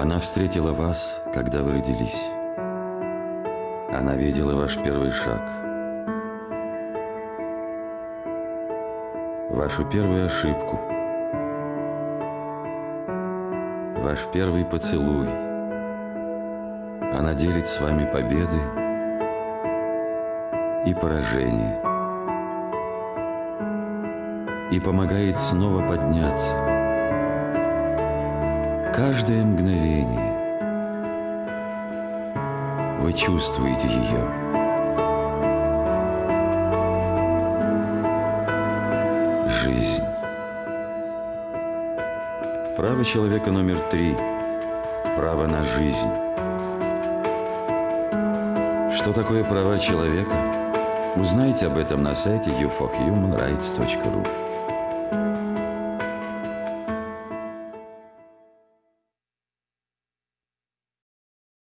Она встретила вас, когда вы родились. Она видела ваш первый шаг. Вашу первую ошибку. Ваш первый поцелуй. Она делит с вами победы и поражения. И помогает снова подняться. Каждое мгновение вы чувствуете ее. Жизнь. Право человека номер три. Право на жизнь. Что такое права человека? Узнайте об этом на сайте ufohumanrights.ru.